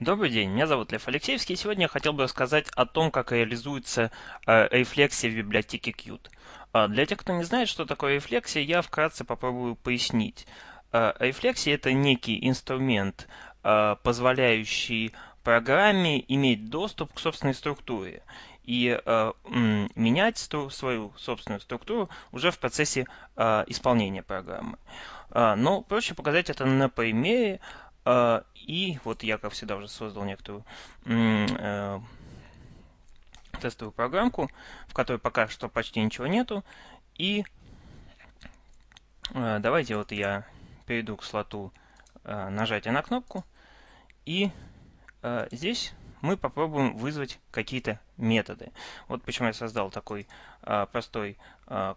Добрый день, меня зовут Лев Алексеевский, сегодня я хотел бы рассказать о том, как реализуется э, рефлексия в библиотеке Qt. Э, для тех, кто не знает, что такое рефлексия, я вкратце попробую пояснить. Э, рефлексия – это некий инструмент, позволяющий программе иметь доступ к собственной структуре и менять свою собственную структуру уже в процессе исполнения программы. но проще показать это на примере а, и вот я, как всегда, уже создал некоторую э, тестовую программку, в которой пока что почти ничего нету. И э, давайте вот я перейду к слоту э, нажатия на кнопку. И здесь мы попробуем вызвать какие-то методы. Вот почему я создал такой простой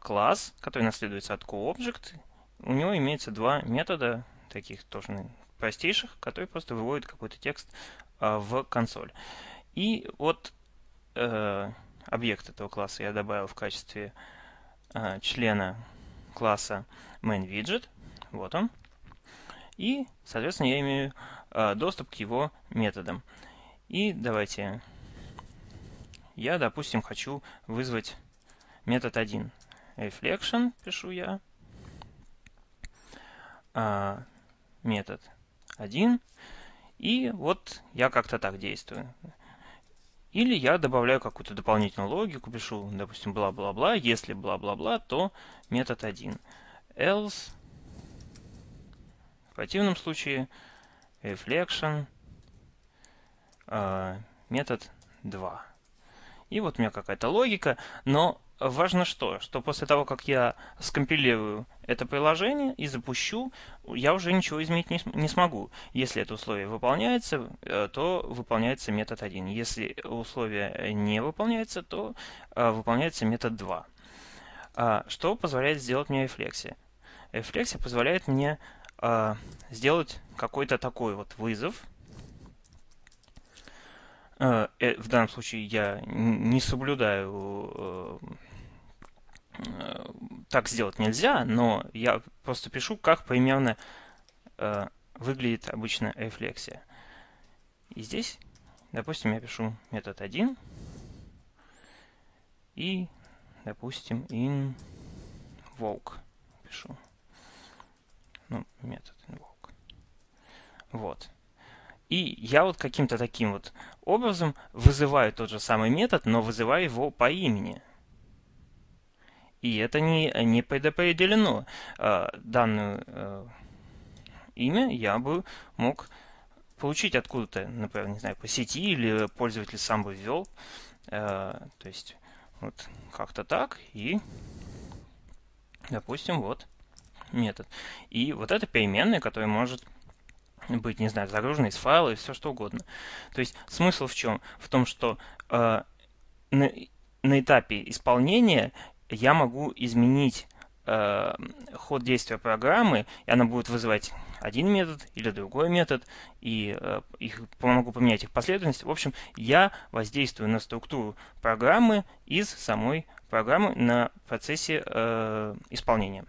класс, который наследуется от CoObject. У него имеется два метода, таких тоже простейших, которые просто выводят какой-то текст а, в консоль. И вот э, объект этого класса я добавил в качестве э, члена класса MainWidget. Вот он. И, соответственно, я имею э, доступ к его методам. И давайте я, допустим, хочу вызвать метод 1. Reflection пишу я. А, метод 1. И вот я как-то так действую. Или я добавляю какую-то дополнительную логику, пишу, допустим, бла-бла-бла. Если бла-бла-бла, то метод 1. Else. В противном случае reflection э, метод 2. И вот у меня какая-то логика, но важно что? Что после того, как я скомпилирую это приложение и запущу, я уже ничего изменить не, не смогу. Если это условие выполняется, э, то выполняется метод 1. Если условие не выполняется, то э, выполняется метод 2. А, что позволяет сделать мне рефлексия? Рефлексия позволяет мне а, сделать какой-то такой вот вызов, э, в данном случае я не соблюдаю так сделать нельзя, но я просто пишу, как примерно э, выглядит обычно рефлексия. И здесь, допустим, я пишу метод 1 и, допустим, invoke пишу. Ну, метод invoke. Вот. И я вот каким-то таким вот образом вызываю тот же самый метод, но вызываю его по имени. И это не, не предопределено. А, данное а, имя я бы мог получить откуда-то, например, не знаю, по сети или пользователь сам бы ввел. А, то есть вот как-то так. И, допустим, вот метод. И вот это переменная, которая может быть, не знаю, загружена из файла и все что угодно. То есть смысл в чем? В том, что э, на, на этапе исполнения я могу изменить э, ход действия программы, и она будет вызывать один метод или другой метод, и э, их, могу поменять их последовательность. В общем, я воздействую на структуру программы из самой программы на процессе э, исполнения.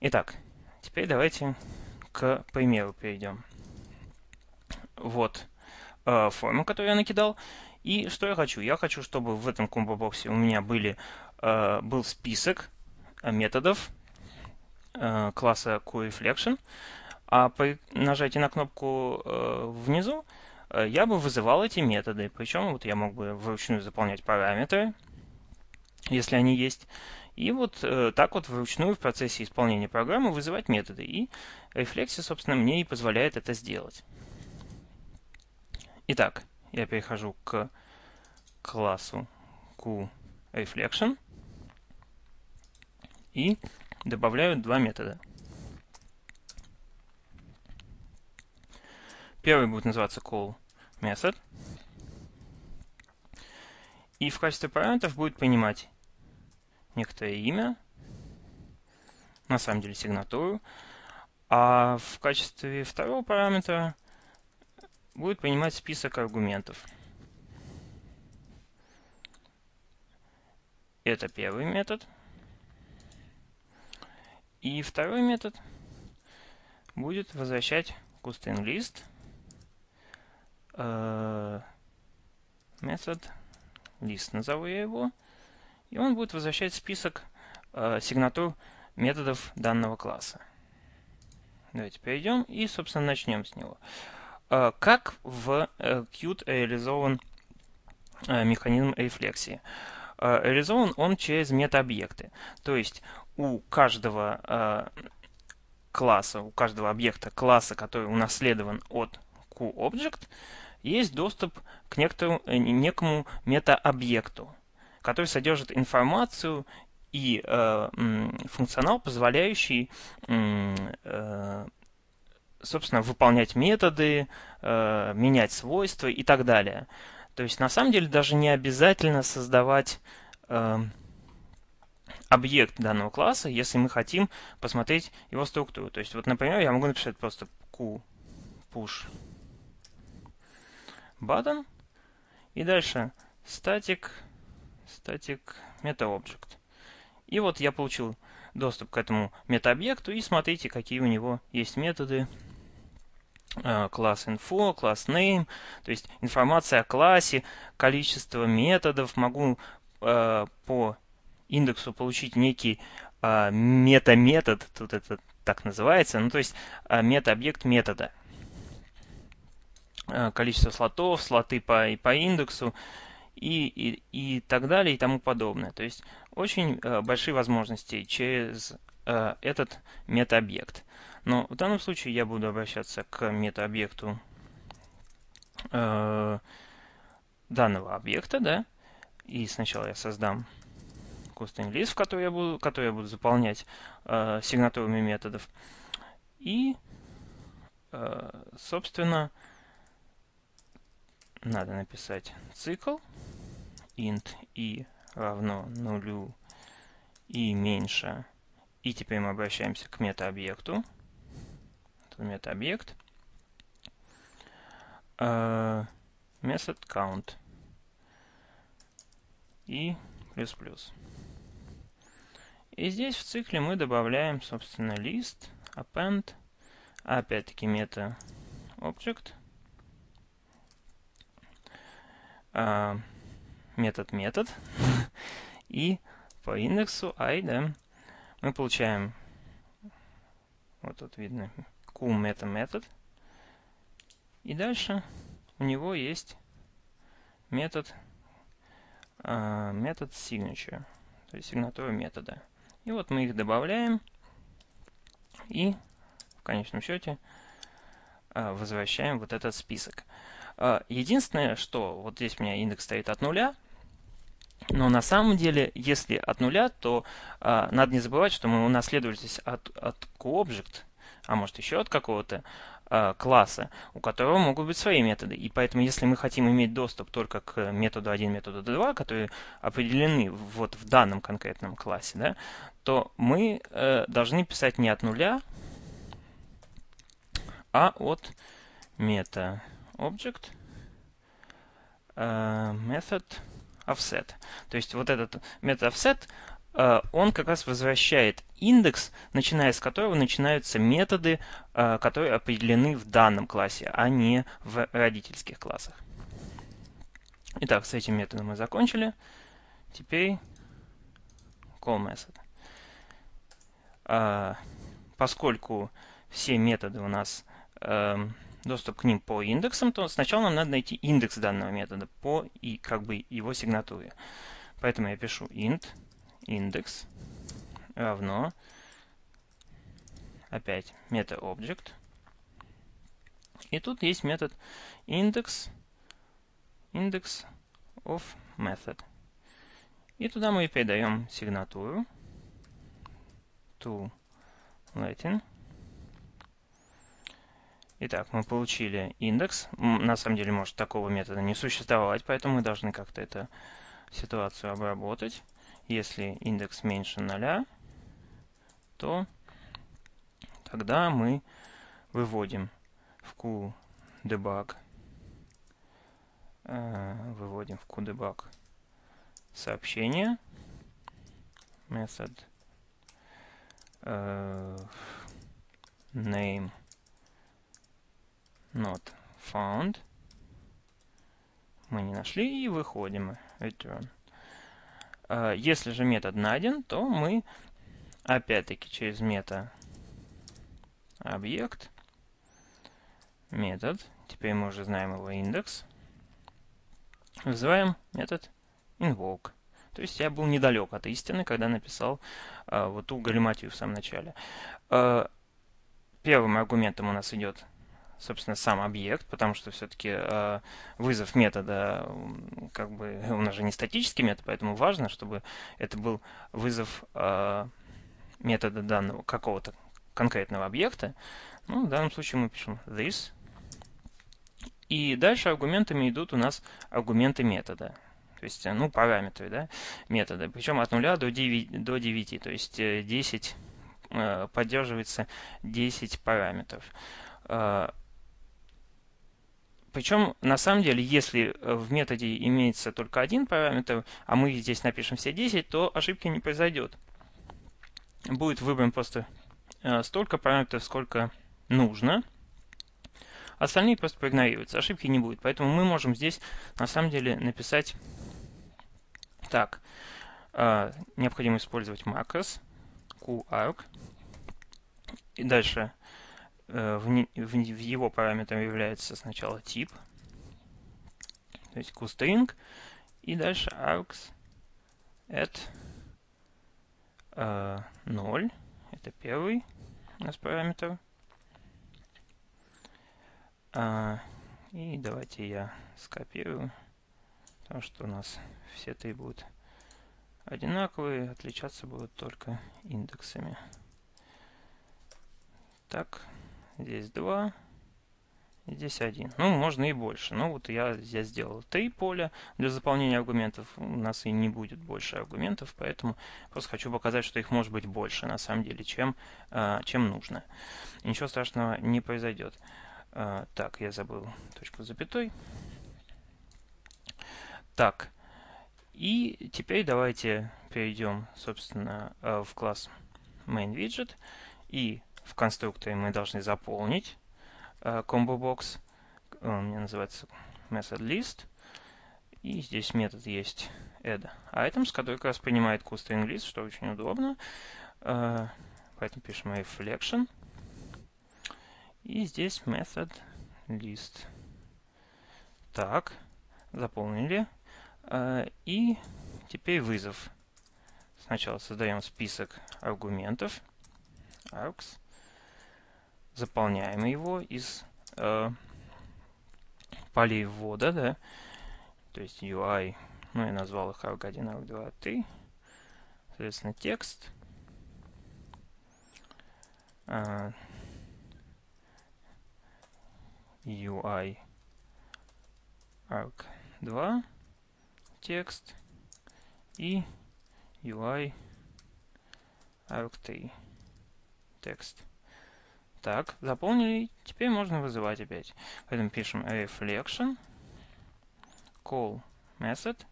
Итак, теперь давайте к примеру перейдем. Вот э, форма, которую я накидал. И что я хочу? Я хочу, чтобы в этом комбо-боксе у меня были, э, был список э, методов э, класса QReflection, а при нажатии на кнопку э, внизу э, я бы вызывал эти методы. Причем вот я мог бы вручную заполнять параметры, если они есть. И вот э, так вот вручную в процессе исполнения программы вызывать методы. И рефлексия, собственно, мне и позволяет это сделать. Итак, я перехожу к классу QReflection и добавляю два метода. Первый будет называться callMethod. И в качестве параметров будет принимать некоторое имя, на самом деле сигнатуру, а в качестве второго параметра будет принимать список аргументов. Это первый метод. И второй метод будет возвращать list э, метод list, назову я его, и он будет возвращать список э, сигнатур методов данного класса. Давайте перейдем и, собственно, начнем с него. Э, как в э, Qt реализован э, механизм рефлексии? Э, реализован он через метаобъекты. То есть у каждого э, класса, у каждого объекта класса, который унаследован от QObject, есть доступ к некоторому, э, некому метаобъекту, который содержит информацию и э, функционал, позволяющий, э, собственно, выполнять методы, э, менять свойства и так далее. То есть, на самом деле, даже не обязательно создавать э, объект данного класса, если мы хотим посмотреть его структуру. То есть, вот, например, я могу написать просто q push button и дальше static static metaObject. И вот я получил доступ к этому метаобъекту, и смотрите, какие у него есть методы. Э, класс info, класс name, то есть информация о классе, количество методов. Могу э, по индексу получить некий э, мета-метод, тут это так называется, ну то есть э, мета-объект метода. Э, количество слотов, слоты по, и по индексу и, и, и так далее и тому подобное. То есть очень большие возможности через э, этот метаобъект. Но в данном случае я буду обращаться к метаобъекту э, данного объекта, да, и сначала я создам custom list, в который я буду, который я буду заполнять э, сигнатурами методов. И, э, собственно, надо написать цикл int i равно нулю и меньше. И теперь мы обращаемся к метаобъекту. Это метаобъект. Uh, method count и плюс плюс. И здесь в цикле мы добавляем, собственно, list, append, опять-таки мета object, uh, метод метод и по индексу i, да, мы получаем, вот тут видно, qmeta метод, и дальше у него есть метод, э, метод signature, то есть сигнатура метода. И вот мы их добавляем, и в конечном счете э, возвращаем вот этот список. Э, единственное, что вот здесь у меня индекс стоит от нуля, но на самом деле, если от нуля, то э, надо не забывать, что мы унаследовали здесь от, от QObject, а может еще от какого-то э, класса, у которого могут быть свои методы. И поэтому, если мы хотим иметь доступ только к методу 1, методу 2, которые определены вот в данном конкретном классе, да, то мы э, должны писать не от нуля, а от meta object э, method offset. То есть вот этот метод offset, э, он как раз возвращает индекс, начиная с которого начинаются методы, э, которые определены в данном классе, а не в родительских классах. Итак, с этим методом мы закончили. Теперь call method. Э, поскольку все методы у нас эм, доступ к ним по индексам, то сначала нам надо найти индекс данного метода по и как бы его сигнатуре. Поэтому я пишу int индекс равно опять meta-object. И тут есть метод index index of method. И туда мы передаем сигнатуру to Latin Итак, мы получили индекс. На самом деле, может такого метода не существовать, поэтому мы должны как-то эту ситуацию обработать. Если индекс меньше нуля, то тогда мы выводим в QDebug, э, выводим в QDebug сообщение, метод э, name not found. мы не нашли и выходим return. А, если же метод найден, то мы опять-таки через мета объект метод, теперь мы уже знаем его индекс, вызываем метод invoke. То есть я был недалек от истины, когда написал а, вот ту галиматию в самом начале. А, первым аргументом у нас идет собственно, сам объект, потому что все-таки э, вызов метода, как бы, у нас же не статический метод, поэтому важно, чтобы это был вызов э, метода данного какого-то конкретного объекта. Ну, в данном случае мы пишем this. И дальше аргументами идут у нас аргументы метода. То есть, ну, параметры, да, метода. Причем от 0 до 9, до 9 то есть 10 э, поддерживается 10 параметров. Причем, на самом деле, если э, в методе имеется только один параметр, а мы здесь напишем все 10, то ошибки не произойдет. Будет выбран просто э, столько параметров, сколько нужно. Остальные просто проигнорируются, ошибки не будет. Поэтому мы можем здесь, на самом деле, написать так. Э, необходимо использовать macros, qarg. И дальше в, в, в его параметром является сначала тип, то есть toString, и дальше args at э, 0, это первый у нас параметр. А, и давайте я скопирую, потому что у нас все три будут одинаковые, отличаться будут только индексами. Так, Здесь 2. Здесь 1. Ну, можно и больше. Ну, вот я здесь сделал 3 поля для заполнения аргументов. У нас и не будет больше аргументов, поэтому просто хочу показать, что их может быть больше, на самом деле, чем, а, чем нужно. Ничего страшного не произойдет. А, так, я забыл точку запятой. Так, и теперь давайте перейдем, собственно, а, в класс MainWidget и в конструкторе мы должны заполнить э, combo box. Он у меня называется method list. И здесь метод есть add items, который как раз принимает costring list, что очень удобно. Uh, поэтому пишем reflection. И здесь method list. Так, заполнили. И теперь вызов. Сначала создаем список аргументов. args заполняем его из э, полей ввода, да, то есть UI, ну, я назвал их arg1, arg2, 3, соответственно, текст, э, UI arg2, текст. И UI arg3, текст. Так, заполнили. Теперь можно вызывать опять. Поэтому пишем reflection call method.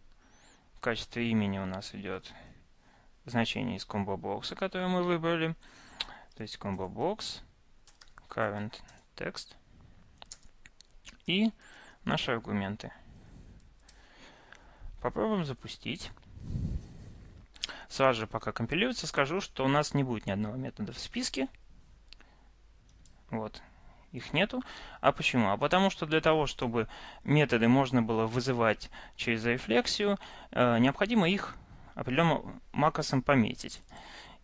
В качестве имени у нас идет значение из combo бокса, которое мы выбрали. То есть combo box current text и наши аргументы. Попробуем запустить. Сразу же, пока компилируется, скажу, что у нас не будет ни одного метода в списке. Вот. Их нету. А почему? А потому что для того, чтобы методы можно было вызывать через рефлексию, э, необходимо их определенным макросом пометить.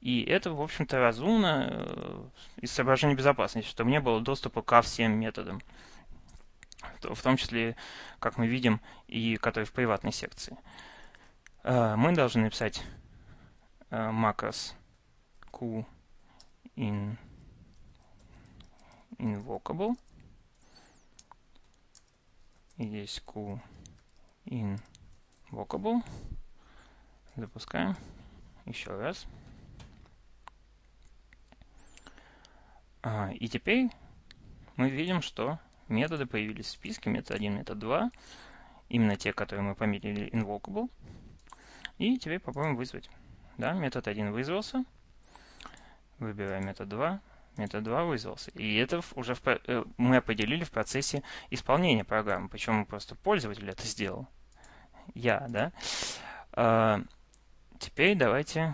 И это, в общем-то, разумно э, из соображений безопасности, чтобы не было доступа ко всем методам. В том числе, как мы видим, и которые в приватной секции. Э, мы должны написать э, макрос q in invocable. Здесь q invocable. Запускаем. Еще раз. А, и теперь мы видим, что методы появились в списке. Метод 1, метод 2. Именно те, которые мы пометили invocable. И теперь попробуем вызвать. Да, метод 1 вызвался. Выбираем метод 2 метод 2 вызвался. И это уже в, э, мы определили в процессе исполнения программы. Причем просто пользователь это сделал. Я, да? А, теперь давайте,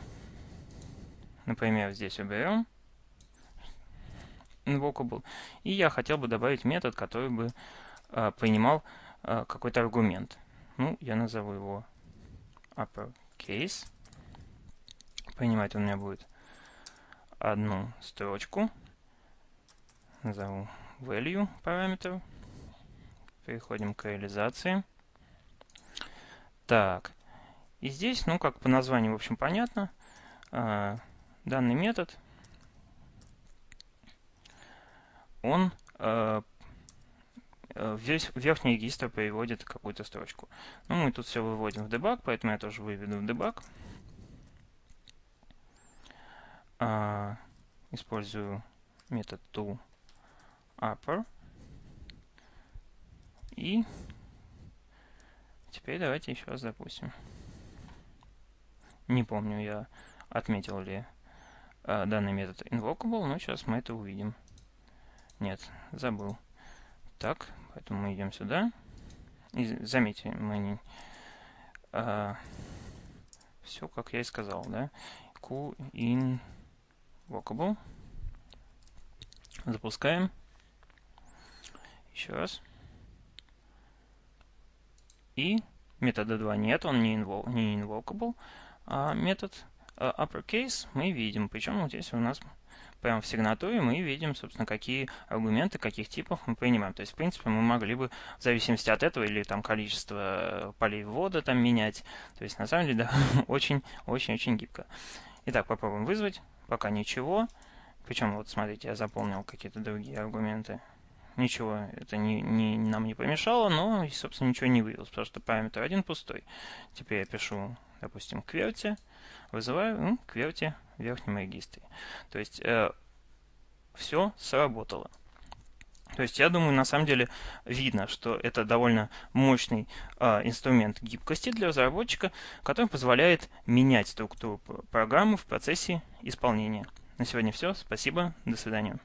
например, здесь уберем invocable. И я хотел бы добавить метод, который бы а, принимал а, какой-то аргумент. Ну, я назову его uppercase. Принимать он у меня будет одну строчку. Назову value параметр. Переходим к реализации. Так. И здесь, ну, как по названию, в общем, понятно. А, данный метод, он а, в верхний регистр переводит какую-то строчку. Ну, мы тут все выводим в дебаг, поэтому я тоже выведу в дебаг. А, использую метод toUpper. И теперь давайте еще раз запустим. Не помню, я отметил ли а, данный метод invocable, но сейчас мы это увидим. Нет, забыл. Так, поэтому мы идем сюда. И заметьте, мы не... А, все, как я и сказал, да? Q in Walkable. Запускаем. Еще раз. И метода 2 нет, он не, invo не invocable. А метод uh, uppercase мы видим. Причем здесь у нас прямо в сигнатуре мы видим, собственно, какие аргументы, каких типов мы принимаем. То есть, в принципе, мы могли бы в зависимости от этого или там количество полей ввода там менять. То есть, на самом деле, да, очень-очень-очень гибко. Итак, попробуем вызвать пока ничего. Причем, вот смотрите, я заполнил какие-то другие аргументы. Ничего это не, не, нам не помешало, но, собственно, ничего не вывелось, потому что параметр один пустой. Теперь я пишу, допустим, QWERTY, вызываю ну, QWERTY в верхнем регистре. То есть э, все сработало. То есть я думаю, на самом деле видно, что это довольно мощный э, инструмент гибкости для разработчика, который позволяет менять структуру программы в процессе исполнения. На сегодня все. Спасибо. До свидания.